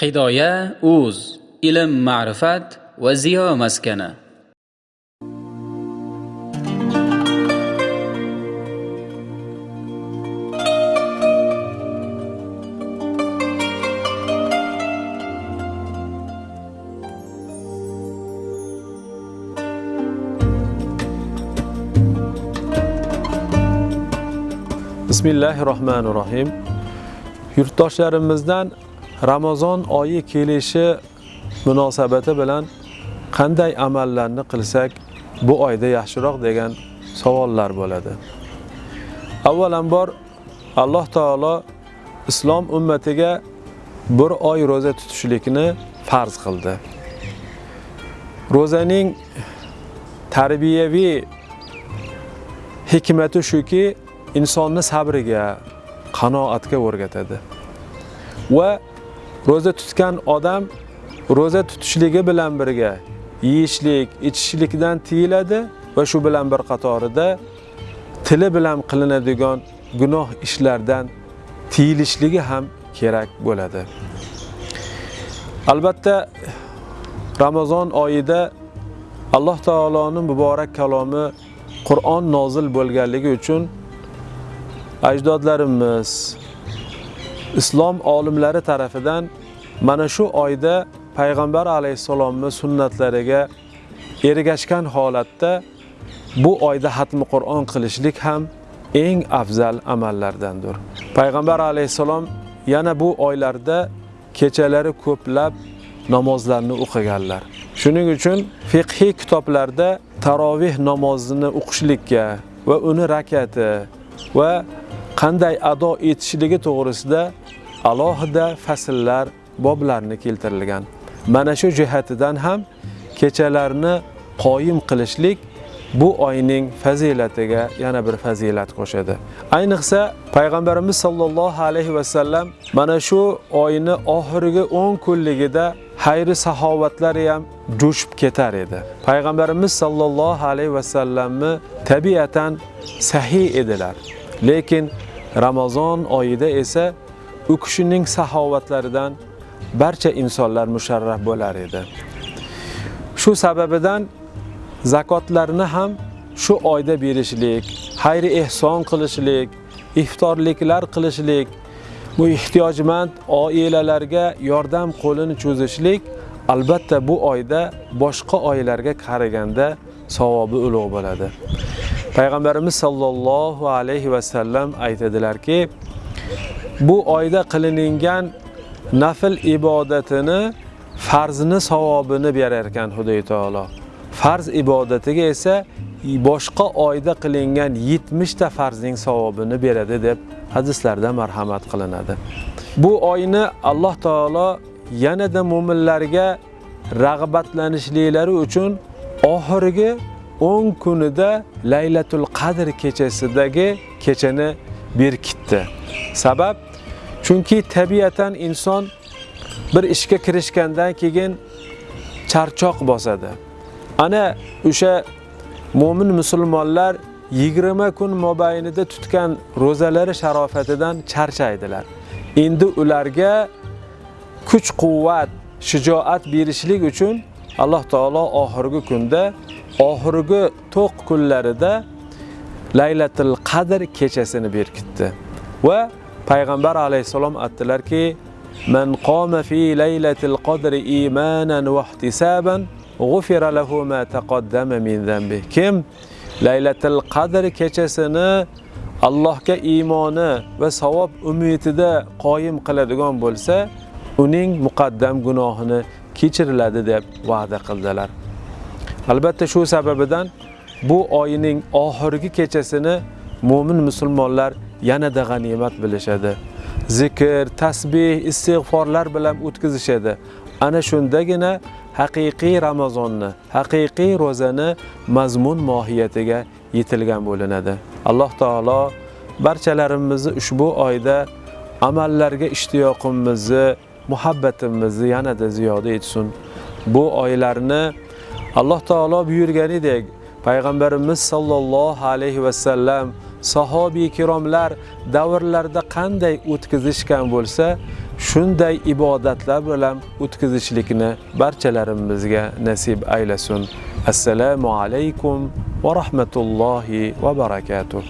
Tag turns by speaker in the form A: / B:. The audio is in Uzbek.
A: hidoya uz ilm ma'rifat va ziyo maskani
B: bismillahi rohmanir rohim yurtdoshlarimizdan ramazon oyi kelishi munosabati bilan qanday amallarni qilsak bu oyda yaxshiroq degan savollar bo'ladi avvalambor alloh taolo islom ummatiga bir oy ro'za tutishlikni farz qildi ro'zaning tarbiyaviy hikmati shuki insonni sabriga, qanoatga o'rgatadi. Va ro'za tutgan odam ro'za tutishligi bilan birga yeyishlik, ichishlikdan tiyiladi va shu bilan bir qatorida tili bilan qilinadigan gunoh ishlardan tiyilishligi ham kerak bo'ladi. Albatta Ramazon oyida Alloh taoloning muborak kalomi Qur'on nozil bo'lganligi uchun ajdodlarimiz islom olimlari tarafidan mana shu oyda payg'ambar alayhissalomni sunnatlariga ergashgan holatda bu oyda xatmi Qur'on qilishlik ham eng afzal amallardandir. Payg'ambar alayhissalom yana bu oylarda kechalari ko'plab namozlarni o'qiganlar. Shuning uchun fiqhiy kitoblarda tarovih namozini o'qishlikka va uni rakati va qanday ado etishligi to'g'risida alohida fasllar, boblarni keltirilgan. Mana shu jihatidan ham kechalarni qoyim qilishlik bu oyning fazilatiga yana bir fazilat qo'shadi. Ayniqsa payg'ambarimiz sollallohu alayhi va sallam mana shu oyni oxirgi 10 kunligida xayri saxovatlari ham jo'shib ketar edi. Payg'ambarimiz sollallohu alayhi va sallamni tabiatan sahiy edilar. Lekin Ramazon oyida esa u kishining saxovatlaridan barcha insonlar musharraf bo'lar edi. Shu sababidan zakotlarni ham shu oyda berishlik, xayri ehson qilishlik, iftorliklar qilishlik, bu ehtiyojmand oilalarga yordam qo'lini cho'zishlik albatta bu oyda boshqa oylarga qaraganda savobi ulug' bo'ladi. Payg'ambarimiz sollallohu alayhi va sallam aytadilarki, bu oyda qilingan nafl ibodatini farzini savobini berar ekan Xudoy taolo. Farz ibodatiga esa boshqa oyda qilingan 70 ta farzning savobini beradi deb hadislarda marhamat qilinadi. Bu oyni Alloh taolo yanada mu'minlarga rag'batlanishliklari uchun oxirgi 10 kunida Laylatul Qadr kechasidagi kechani berkitdi. Sabab chunki tabiatan inson bir ishga kirishgandan keyin charchoq bosadi. Ana o'sha mu'min musulmonlar 20 kun mobaynida tutgan ro'zalari sharofatidan charchaydilar. Endi ularga kuch-quvvat, shijoat berishlik uchun Alloh taolo oxirgi kunda, oxirgi to'q kunlarida Laylatul Qadr kechasini berkitdi. Va payg'ambar alayhisalom aytdilarki, "Man qoma fi laylatil qadri imanan va ihtisaban, g'ufira lahu ma taqaddama min dhanbi." Kim Laylatul Qadr kechasini Allohga iymoni va savob umidida qoyim qiladigan bo'lsa, uning muqaddam gunohini kechiriladi deb va'da qildilar. Albatta shu sababidan bu oyning oxirgi kechasini mu'min musulmonlar yanada g'animat bilishadi. Zikr, tasbih, istig'forlar bilan o'tkazishadi. Ana shundagina haqiqiy Ramazonni, haqiqiy ro'zani mazmun mohiyatiga yetilgan bo'linadi. Alloh taolo barchalarimizni ushbu oyda amallarga ishtiyoqimizni, muhabbatimizni yanada ziyoda etsin. Bu oylarni Alloh taolo buyurganidek payg'ambarimiz sollallohu alayhi va sallam sahobiy kiromlar davrlarda qanday o'tkazishgan bo'lsa, shunday ibodatlar bilan o'tkazishlikni barchalarimizga nasib aylasin. Assalomu alaykum va rahmatullohi va barakatuh.